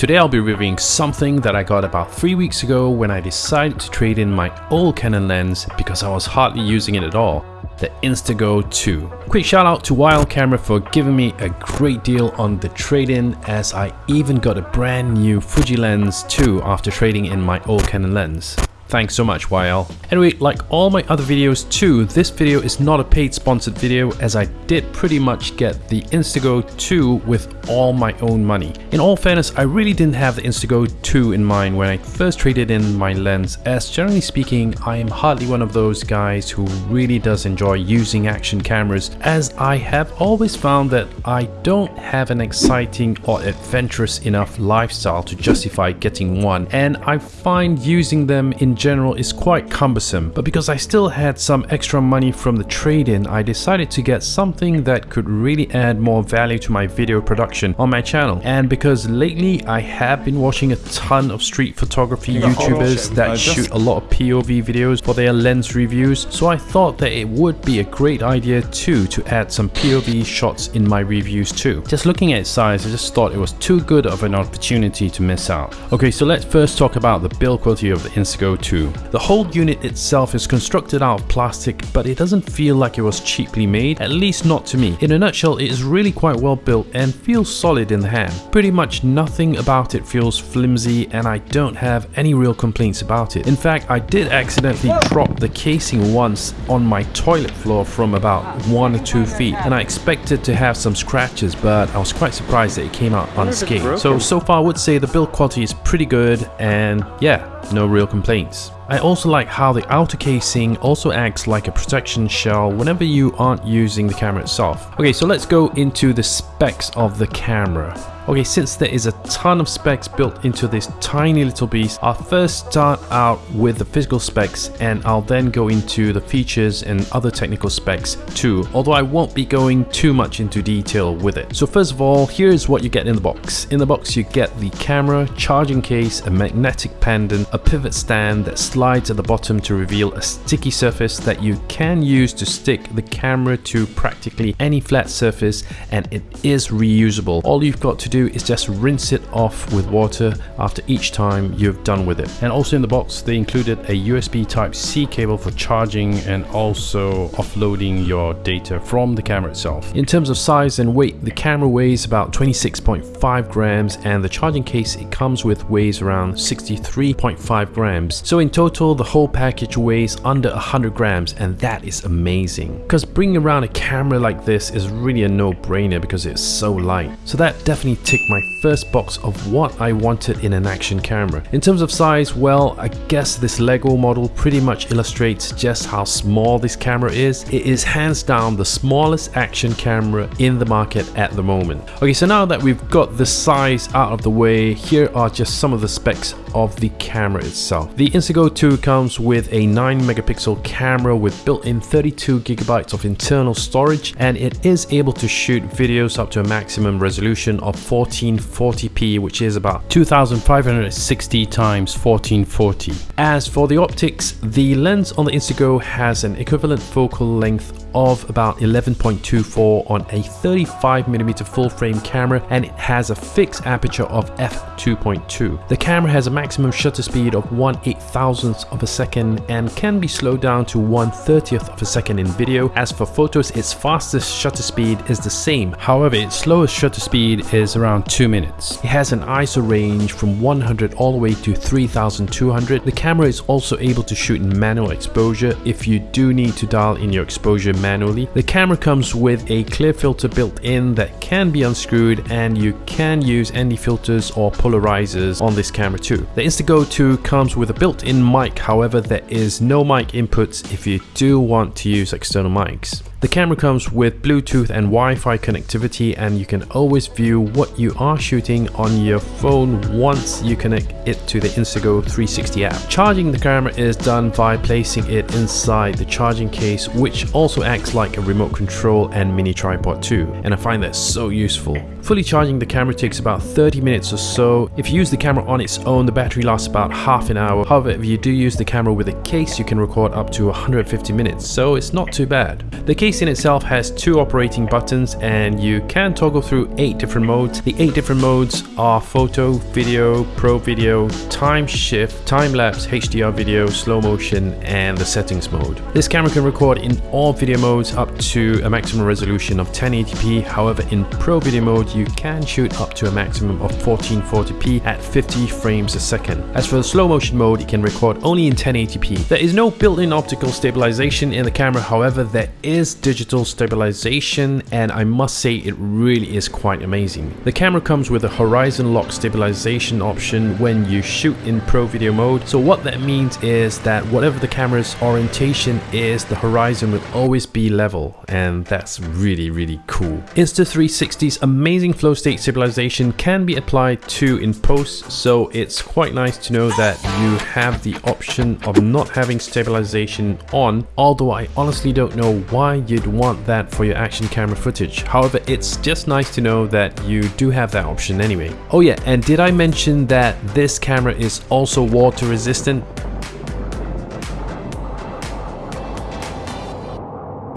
Today I'll be reviewing something that I got about 3 weeks ago when I decided to trade in my old Canon lens because I was hardly using it at all the Instago 2. Quick shout out to Wild Camera for giving me a great deal on the trade-in as I even got a brand new Fuji lens too after trading in my old Canon lens. Thanks so much YL. Anyway, like all my other videos too, this video is not a paid sponsored video as I did pretty much get the Instago 2 with all my own money. In all fairness, I really didn't have the Instago 2 in mind when I first traded in my lens as generally speaking, I am hardly one of those guys who really does enjoy using action cameras as I have always found that I don't have an exciting or adventurous enough lifestyle to justify getting one and I find using them in general is quite cumbersome, but because I still had some extra money from the trade-in, I decided to get something that could really add more value to my video production on my channel. And because lately I have been watching a ton of street photography YouTubers that shoot a lot of POV videos for their lens reviews, so I thought that it would be a great idea too to add some POV shots in my reviews too. Just looking at its size, I just thought it was too good of an opportunity to miss out. Okay, so let's first talk about the build quality of the Instago 2 the whole unit itself is constructed out of plastic but it doesn't feel like it was cheaply made, at least not to me. In a nutshell, it is really quite well built and feels solid in the hand. Pretty much nothing about it feels flimsy and I don't have any real complaints about it. In fact, I did accidentally drop the casing once on my toilet floor from about 1 or 2 feet and I expected to have some scratches but I was quite surprised that it came out unscathed. So, so far I would say the build quality is pretty good and yeah, no real complaints. Peace. I also like how the outer casing also acts like a protection shell whenever you aren't using the camera itself. Okay, so let's go into the specs of the camera. Okay, since there is a ton of specs built into this tiny little beast, I'll first start out with the physical specs and I'll then go into the features and other technical specs too, although I won't be going too much into detail with it. So first of all, here's what you get in the box. In the box you get the camera, charging case, a magnetic pendant, a pivot stand that slides at the bottom to reveal a sticky surface that you can use to stick the camera to practically any flat surface and it is reusable. All you've got to do is just rinse it off with water after each time you've done with it. And also in the box they included a USB type C cable for charging and also offloading your data from the camera itself. In terms of size and weight, the camera weighs about 26.5 grams and the charging case it comes with weighs around 63.5 grams. So in total the whole package weighs under 100 grams and that is amazing. Because bringing around a camera like this is really a no-brainer because it's so light. So that definitely ticked my first box of what I wanted in an action camera. In terms of size, well, I guess this Lego model pretty much illustrates just how small this camera is. It is hands down the smallest action camera in the market at the moment. Okay, so now that we've got the size out of the way, here are just some of the specs of the camera itself. The Instago 2 comes with a 9 megapixel camera with built-in 32 gigabytes of internal storage and it is able to shoot videos up to a maximum resolution of 1440p which is about 2560 times 1440. As for the optics, the lens on the Instago has an equivalent focal length of about 11.24 on a 35mm full frame camera and it has a fixed aperture of f2.2. The camera has a maximum shutter speed of 1 8000th of a second and can be slowed down to 1 30th of a second in video. As for photos, its fastest shutter speed is the same. However, its slowest shutter speed is around 2 minutes. It has an ISO range from 100 all the way to 3200. The camera is also able to shoot in manual exposure if you do need to dial in your exposure manually. The camera comes with a clear filter built in that can be unscrewed and you can use ND filters or polarizers on this camera too. The Instago 2 comes with a built-in mic, however there is no mic inputs if you do want to use external mics. The camera comes with Bluetooth and Wi-Fi connectivity and you can always view what you are shooting on your phone once you connect it to the Instago 360 app. Charging the camera is done by placing it inside the charging case which also acts like a remote control and mini tripod too and I find that so useful. Fully charging the camera takes about 30 minutes or so. If you use the camera on its own the battery lasts about half an hour. However if you do use the camera with a case you can record up to 150 minutes so it's not too bad. The case case in itself has two operating buttons and you can toggle through eight different modes. The eight different modes are photo, video, pro video, time shift, time lapse, HDR video, slow motion and the settings mode. This camera can record in all video modes up to a maximum resolution of 1080p. However, in pro video mode, you can shoot up to a maximum of 1440p at 50 frames a second. As for the slow motion mode, it can record only in 1080p. There is no built-in optical stabilization in the camera, however, there is digital stabilization and I must say it really is quite amazing. The camera comes with a horizon lock stabilization option when you shoot in pro video mode. So what that means is that whatever the camera's orientation is, the horizon will always be level and that's really really cool. Insta360's amazing flow state stabilization can be applied to in post so it's quite nice to know that you have the option of not having stabilization on although I honestly don't know why you'd want that for your action camera footage. However, it's just nice to know that you do have that option anyway. Oh yeah, and did I mention that this camera is also water resistant?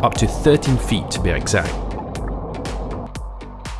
Up to 13 feet to be exact.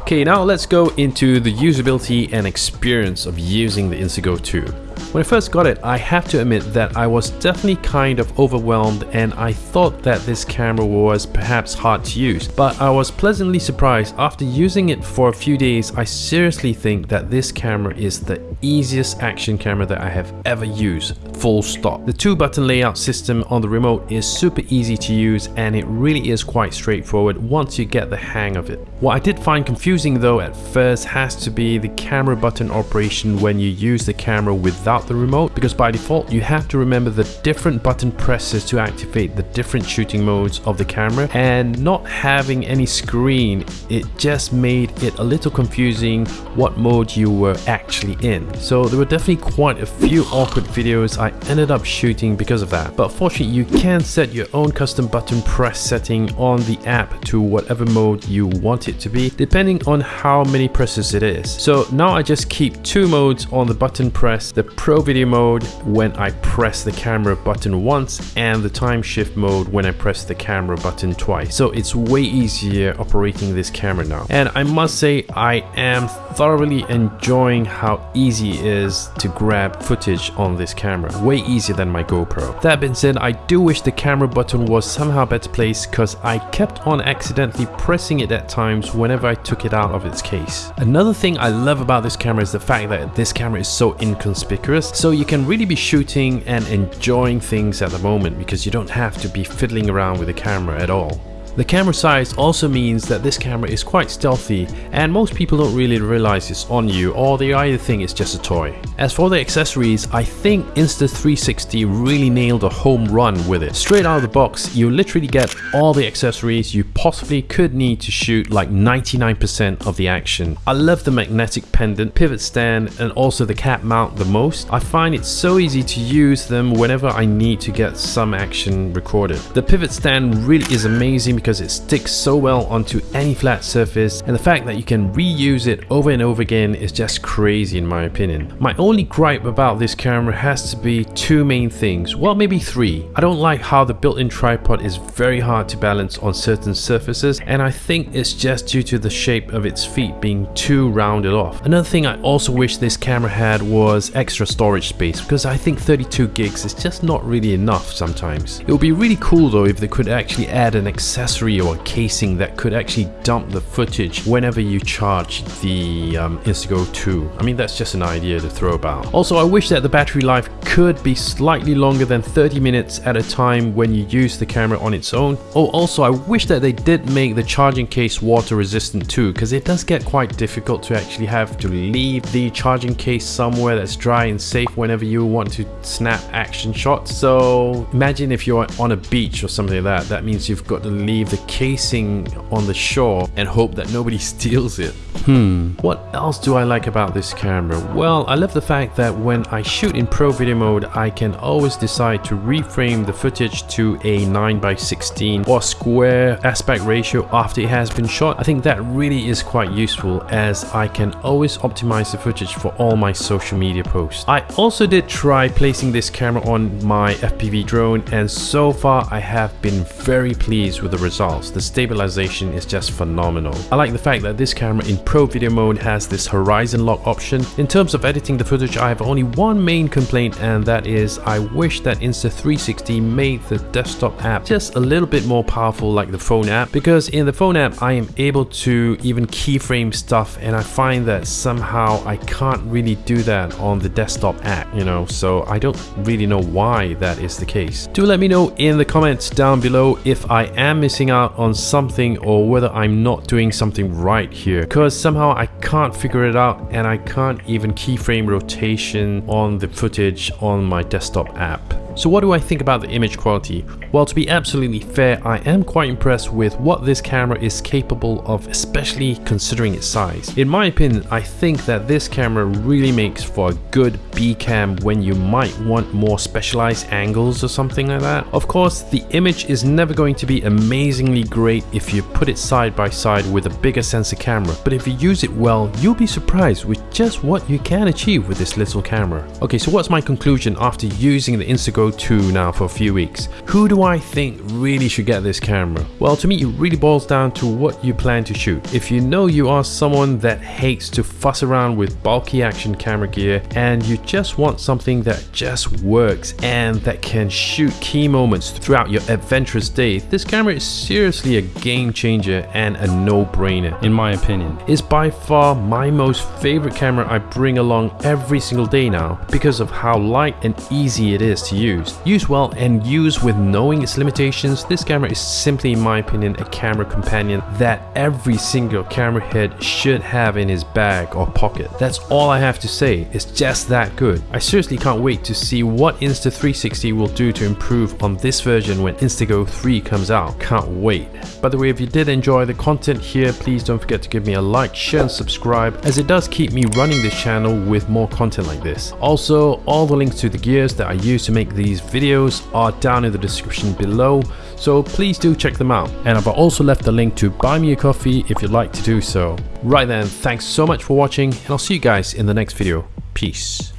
Okay, now let's go into the usability and experience of using the Instago 2. When I first got it, I have to admit that I was definitely kind of overwhelmed and I thought that this camera was perhaps hard to use. But I was pleasantly surprised after using it for a few days, I seriously think that this camera is the easiest action camera that I have ever used, full stop. The two button layout system on the remote is super easy to use and it really is quite straightforward once you get the hang of it. What I did find confusing though at first has to be the camera button operation when you use the camera without the remote because by default you have to remember the different button presses to activate the different shooting modes of the camera and not having any screen it just made it a little confusing what mode you were actually in so there were definitely quite a few awkward videos I ended up shooting because of that but fortunately you can set your own custom button press setting on the app to whatever mode you want it to be depending on how many presses it is so now I just keep two modes on the button press the Pro Pro Video mode when I press the camera button once and the time shift mode when I press the camera button twice. So it's way easier operating this camera now. And I must say I am thoroughly enjoying how easy it is to grab footage on this camera. Way easier than my GoPro. That being said, I do wish the camera button was somehow better placed because I kept on accidentally pressing it at times whenever I took it out of its case. Another thing I love about this camera is the fact that this camera is so inconspicuous so you can really be shooting and enjoying things at the moment because you don't have to be fiddling around with the camera at all. The camera size also means that this camera is quite stealthy and most people don't really realize it's on you or they either think it's just a toy. As for the accessories, I think Insta360 really nailed a home run with it. Straight out of the box, you literally get all the accessories you possibly could need to shoot like 99% of the action. I love the magnetic pendant, pivot stand and also the cap mount the most. I find it so easy to use them whenever I need to get some action recorded. The pivot stand really is amazing because it sticks so well onto any flat surface and the fact that you can reuse it over and over again is just crazy in my opinion. My only gripe about this camera has to be two main things, well maybe three. I don't like how the built-in tripod is very hard to balance on certain surfaces and I think it's just due to the shape of its feet being too rounded off. Another thing I also wish this camera had was extra storage space because I think 32 gigs is just not really enough sometimes. It would be really cool though if they could actually add an accessory accessory or casing that could actually dump the footage whenever you charge the um, Instago 2. I mean, that's just an idea to throw about. Also, I wish that the battery life could be slightly longer than 30 minutes at a time when you use the camera on its own. Oh, also, I wish that they did make the charging case water resistant too, because it does get quite difficult to actually have to leave the charging case somewhere that's dry and safe whenever you want to snap action shots. So imagine if you're on a beach or something like that, that means you've got to leave leave the casing on the shore and hope that nobody steals it. Hmm, what else do I like about this camera? Well, I love the fact that when I shoot in pro video mode, I can always decide to reframe the footage to a 9x16 or square aspect ratio after it has been shot. I think that really is quite useful as I can always optimize the footage for all my social media posts. I also did try placing this camera on my FPV drone and so far I have been very pleased with the results results. The stabilization is just phenomenal. I like the fact that this camera in Pro Video mode has this horizon lock option. In terms of editing the footage, I have only one main complaint and that is I wish that Insta360 made the desktop app just a little bit more powerful like the phone app because in the phone app I am able to even keyframe stuff and I find that somehow I can't really do that on the desktop app, you know, so I don't really know why that is the case. Do let me know in the comments down below if I am missing out on something or whether I'm not doing something right here because somehow I can't figure it out and I can't even keyframe rotation on the footage on my desktop app. So what do I think about the image quality? Well, to be absolutely fair, I am quite impressed with what this camera is capable of, especially considering its size. In my opinion, I think that this camera really makes for a good B cam when you might want more specialized angles or something like that. Of course, the image is never going to be amazingly great if you put it side by side with a bigger sensor camera, but if you use it well, you'll be surprised with just what you can achieve with this little camera. Okay, so what's my conclusion after using the Instago Go 2 now for a few weeks. Who do I think really should get this camera? Well, to me, it really boils down to what you plan to shoot. If you know you are someone that hates to fuss around with bulky action camera gear and you just want something that just works and that can shoot key moments throughout your adventurous day, this camera is seriously a game changer and a no-brainer, in my opinion. It's by far my most favorite camera I bring along every single day now because of how light and easy it is to use used. Used well and used with knowing its limitations, this camera is simply in my opinion a camera companion that every single camera head should have in his bag or pocket. That's all I have to say, it's just that good. I seriously can't wait to see what Insta360 will do to improve on this version when Instago 3 comes out. Can't wait. By the way, if you did enjoy the content here, please don't forget to give me a like, share and subscribe as it does keep me running this channel with more content like this. Also, all the links to the gears that I use to make these videos are down in the description below, so please do check them out. And I've also left the link to buy me a coffee if you'd like to do so. Right then, thanks so much for watching and I'll see you guys in the next video. Peace.